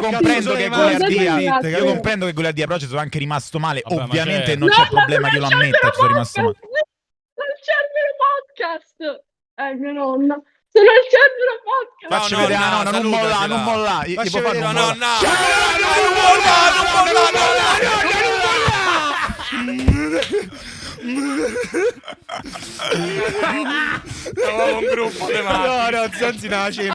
Io comprendo che Scusate, Goliardia, io comprendo che Goliardia però ci sono anche rimasto male. Vabbè, Ovviamente certo. non c'è no, problema io lo ammetto, ci sono rimasto male. Sono il Cerbero Podcast! Eh, mia nonna. Sono il Cerbero Podcast! Facci No, vedere, nonna, no, no, non molla, salutacela. non molla. Io- Facci io papà vedere, non no, molla. no. Eravamo un gruppo di. No, no, Zanzi nasce